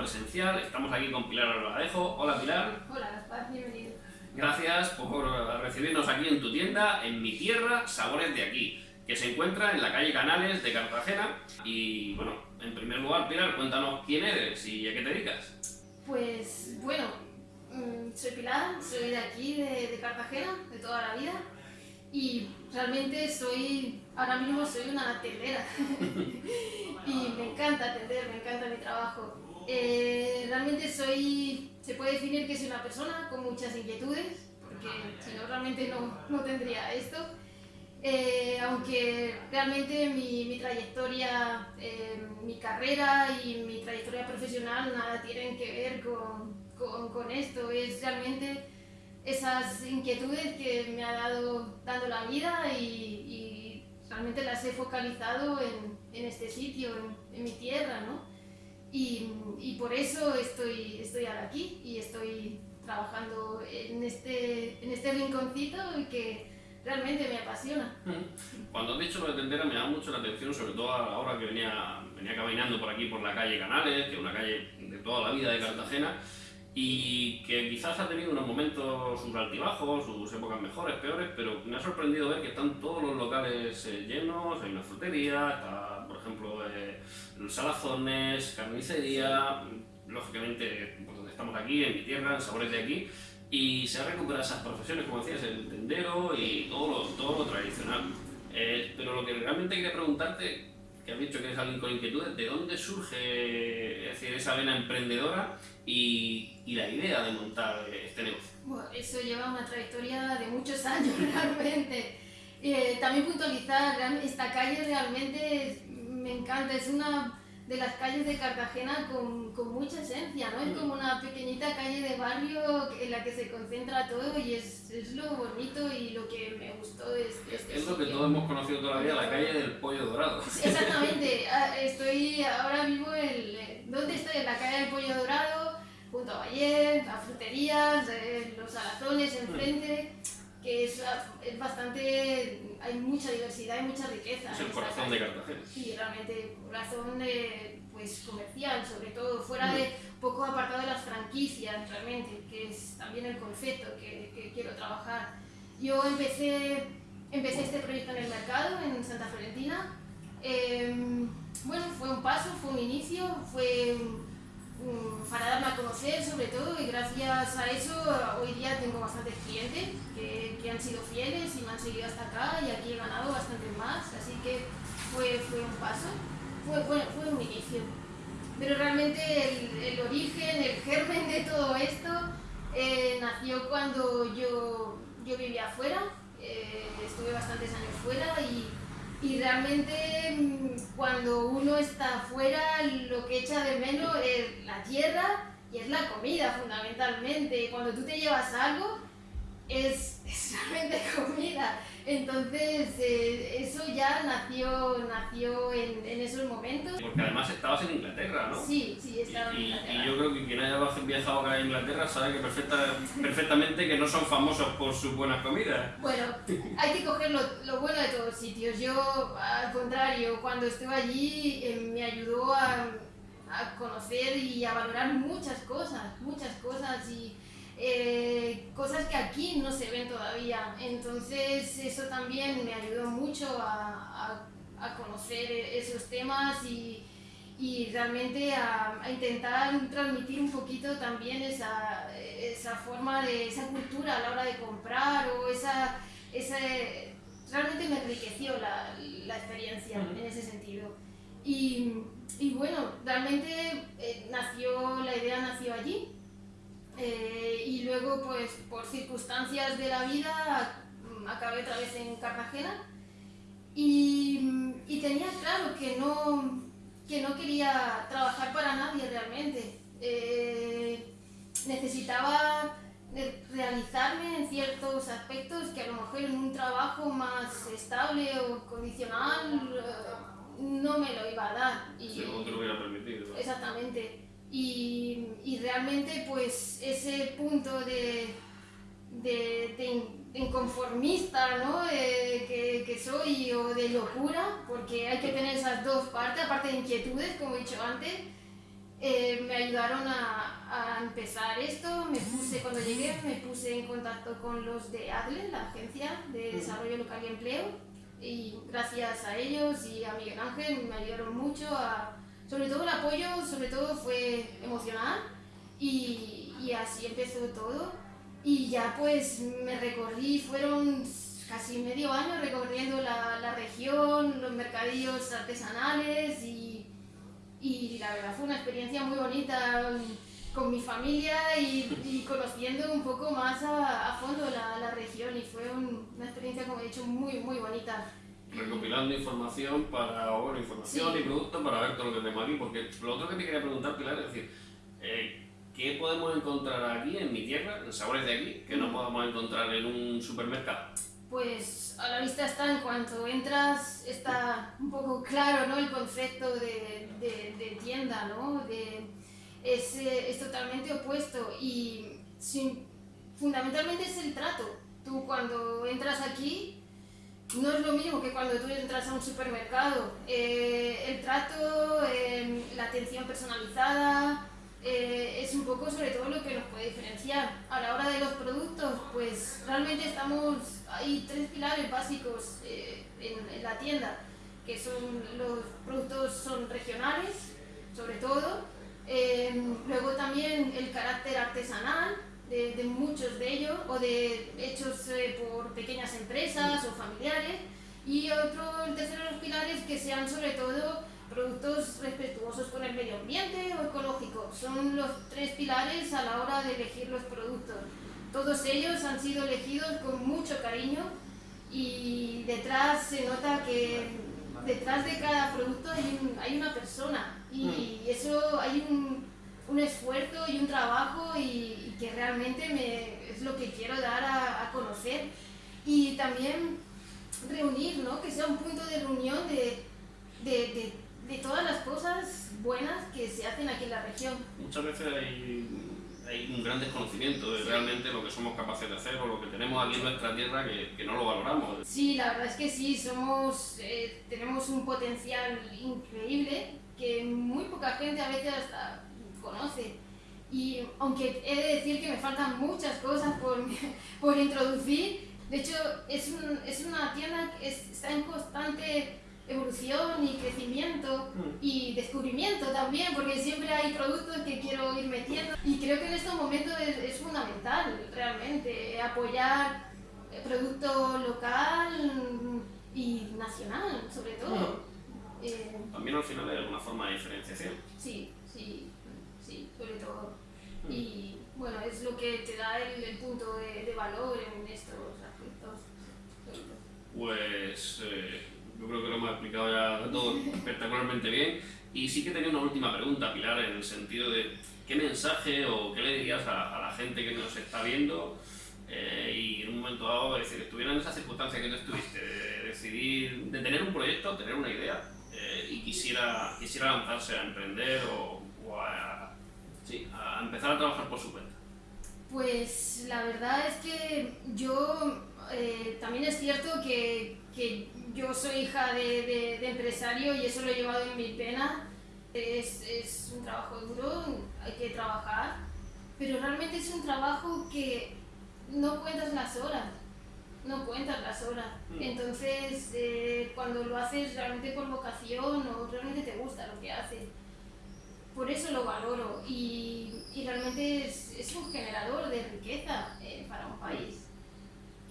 presencial. Estamos aquí con Pilar Albaladejo. Hola, Pilar. Hola, bienvenido. Gracias por recibirnos aquí en tu tienda, en mi tierra, Sabores de Aquí, que se encuentra en la calle Canales de Cartagena. Y, bueno, en primer lugar, Pilar, cuéntanos quién eres y a qué te dedicas. Pues, bueno, mm, soy Pilar, soy de aquí, de, de Cartagena, de toda la vida. Y realmente soy, ahora mismo soy una tendera. y me encanta atender, me encanta mi trabajo. Eh, realmente soy, se puede definir que soy una persona con muchas inquietudes, porque si no realmente no, no tendría esto. Eh, aunque realmente mi, mi trayectoria, eh, mi carrera y mi trayectoria profesional nada tienen que ver con, con, con esto, es realmente esas inquietudes que me ha dado dando la vida y, y realmente las he focalizado en, en este sitio, en, en, mi tierra, ¿no? Y, y, por eso estoy, estoy ahora aquí y estoy trabajando en este, en este rinconcito que realmente me apasiona. Cuando has dicho lo de tendera me da mucho la atención, sobre todo ahora que venía, venía caminando por aquí por la calle Canales, que es una calle de toda la vida de Cartagena, y que quizás ha tenido unos momentos, sus altibajos, sus épocas mejores, peores, pero me ha sorprendido ver que están todos los locales eh, llenos, hay una frutería, está, por ejemplo, eh, salazones, carnicería, lógicamente, pues donde estamos aquí, en mi tierra, en Sabores de aquí, y se ha recuperado esas profesiones, como decías, el tendero y todo lo, todo lo tradicional. Eh, pero lo que realmente quería preguntarte, que has dicho que eres alguien con inquietudes, ¿de dónde surge decir, esa vena emprendedora y, y, la idea de montar este negocio? Bueno, eso lleva una trayectoria de muchos años realmente. Eh, también puntualizar, esta calle realmente me encanta, es una de las calles de Cartagena con, con, mucha esencia, ¿no? Es como una pequeñita calle de barrio en la que se concentra todo y es, es lo bonito y lo que me gustó de este, Es, es lo que todos hemos conocido todavía, la calle del pollo dorado. Exactamente, ah, estoy ahora vivo en... ¿Dónde estoy? En la calle del pollo dorado, junto a Valle, a fruterías, eh, los salazones enfrente que es, es, bastante, hay mucha diversidad y mucha riqueza. Es el corazón de Cartagena. Sí, realmente, corazón de, pues, comercial, sobre todo, fuera de, poco apartado de las franquicias, realmente, que es también el concepto que, que quiero trabajar. Yo empecé, empecé este proyecto en el mercado, en Santa Florentina. Eh, bueno, fue un paso, fue un inicio, fue para darme a conocer sobre todo y gracias a eso hoy día tengo bastantes clientes que, que, han sido fieles y me han seguido hasta acá y aquí he ganado bastante más, así que fue, fue un paso, fue, fue, un inicio. Pero realmente el, el, origen, el germen de todo esto eh, nació cuando yo, yo vivía afuera, eh, estuve bastantes años fuera y y realmente mm, cuando uno está afuera lo que echa de menos es la tierra y es la comida fundamentalmente. Cuando tú te llevas algo es, es realmente comida. Entonces eh, eso ya nació, nació en, en, esos momentos. Porque además estabas en Inglaterra, ¿no? Sí, sí, estaba y, en Inglaterra. Y yo creo que quien haya viajado acá a Inglaterra sabe que perfecta, perfectamente que no son famosos por sus buenas comidas. Bueno, hay que coger lo, lo bueno de todos sitios. Yo, al contrario, cuando estuve allí eh, me ayudó a, a conocer y a valorar muchas cosas, muchas cosas y eh, cosas que aquí no se ven todavía. Entonces eso también me ayudó mucho a, a, a conocer esos temas y, y realmente a, a, intentar transmitir un poquito también esa, esa forma de esa cultura a la hora de comprar o esa, esa realmente me enriqueció la, la experiencia uh -huh. en ese sentido. Y, y bueno, realmente eh, nació, la idea nació allí, eh, y luego, pues, por circunstancias de la vida, acabé otra vez en Cartagena y, y tenía claro que no, que no quería trabajar para nadie realmente. Eh, necesitaba realizarme en ciertos aspectos que a lo mejor en un trabajo más estable o condicional eh, no me lo iba a dar. Y, te lo hubiera permitido. Exactamente. Y, y, realmente pues ese punto de, de, de, inconformista ¿no? Eh, que, que, soy o de locura, porque hay que tener esas dos partes, aparte de inquietudes, como he dicho antes, eh, me ayudaron a, a, empezar esto. Me puse, cuando llegué, me puse en contacto con los de ADLE, la Agencia de Desarrollo Local y Empleo, y gracias a ellos y a Miguel Ángel me ayudaron mucho a, sobre todo el apoyo, sobre todo fue emocional y, y así empezó todo. Y ya pues me recorrí, fueron casi medio año recorriendo la, la región, los mercadillos artesanales y, y, la verdad fue una experiencia muy bonita con mi familia y, y conociendo un poco más a, fondo la, la, región y fue un, una experiencia, como he dicho, muy, muy bonita. Recopilando información para, bueno, información sí. y productos para ver todo lo que tenemos aquí, porque lo otro que te quería preguntar, Pilar, es decir, eh, ¿qué podemos encontrar aquí en mi tierra, en sabores de aquí, que no podamos encontrar en un supermercado? Pues a la vista está, en cuanto entras, está un poco claro ¿no? el concepto de, de, de tienda, ¿no? De, es, es, totalmente opuesto y sin, fundamentalmente es el trato. Tú cuando entras aquí no es lo mismo que cuando tú entras a un supermercado. Eh, el trato, eh, la atención personalizada, eh, es un poco sobre todo lo que nos puede diferenciar. A la hora de los productos, pues realmente estamos, hay tres pilares básicos eh, en, en, la tienda, que son los productos son regionales, sobre todo, eh, luego también el carácter artesanal de, de, muchos de ellos, o de hechos eh, por pequeñas empresas o familiares, y otro, el tercero de los pilares, que sean sobre todo productos respetuosos con el medio ambiente o ecológicos. Son los tres pilares a la hora de elegir los productos. Todos ellos han sido elegidos con mucho cariño y detrás se nota que detrás de cada producto hay, un, hay una persona y mm. eso hay un, un, esfuerzo y un trabajo y, y, que realmente me, es lo que quiero dar a, a conocer. Y también reunir, ¿no? que sea un punto de reunión de, de, de de todas las cosas buenas que se hacen aquí en la región. Muchas veces hay, hay un gran desconocimiento de sí. realmente lo que somos capaces de hacer o lo que tenemos aquí en nuestra tierra que, que no lo valoramos. Sí, la verdad es que sí, somos, eh, tenemos un potencial increíble que muy poca gente a veces hasta conoce. Y aunque he de decir que me faltan muchas cosas por, por introducir, de hecho es, un, es una tienda que es, está en constante evolución y crecimiento mm. y descubrimiento también, porque siempre hay productos que quiero ir metiendo y creo que en estos momentos es, es fundamental realmente apoyar el producto local y nacional sobre todo. Eh, también al final hay alguna forma de diferenciación. Sí, sí, sí, sobre todo. Y bueno, es lo que te da el, el punto de, de, valor en estos aspectos. Pues... Eh, yo creo que lo hemos explicado ya todo espectacularmente bien. Y sí que tenía una última pregunta, Pilar, en el sentido de qué mensaje o qué le dirías a, a la gente que nos está viendo eh, y en un momento dado, es decir, estuviera en esa circunstancia que tú estuviste, de decidir, de tener un proyecto, tener una idea eh, y quisiera, quisiera lanzarse a emprender o, o a, sí, a empezar a trabajar por su cuenta. Pues la verdad es que yo eh, también es cierto que, que yo soy hija de, de, de, empresario y eso lo he llevado en mi pena. Es, es, un trabajo duro, hay que trabajar, pero realmente es un trabajo que no cuentas las horas, no cuentas las horas. Mm. Entonces, eh, cuando lo haces realmente por vocación o realmente te gusta lo que haces, por eso lo valoro y, y realmente es, un generador de riqueza eh, para un país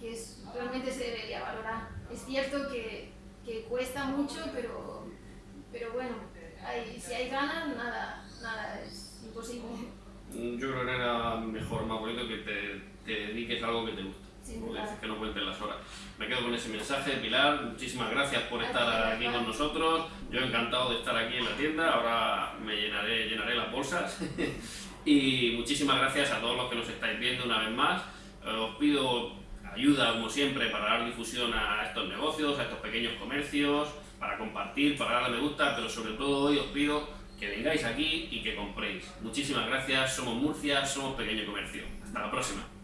que es, realmente se debería valorar. Es cierto que, que cuesta mucho, pero, pero bueno, si hay ganas, nada, nada es imposible. Yo creo que era mejor, más bonito que te, te dediques a algo que te gusta. Porque que no cuenten las horas. Me quedo con ese mensaje, Pilar. Muchísimas gracias por estar aquí con nosotros. Yo encantado de estar aquí en la tienda. Ahora me llenaré, llenaré las bolsas. y muchísimas gracias a todos los que nos estáis viendo una vez más. Os pido ayuda, como siempre, para dar difusión a estos negocios, a estos pequeños comercios, para compartir, para darle me gusta, pero sobre todo hoy os pido que vengáis aquí y que compréis. Muchísimas gracias, somos Murcia, somos Pequeño Comercio. Hasta la próxima.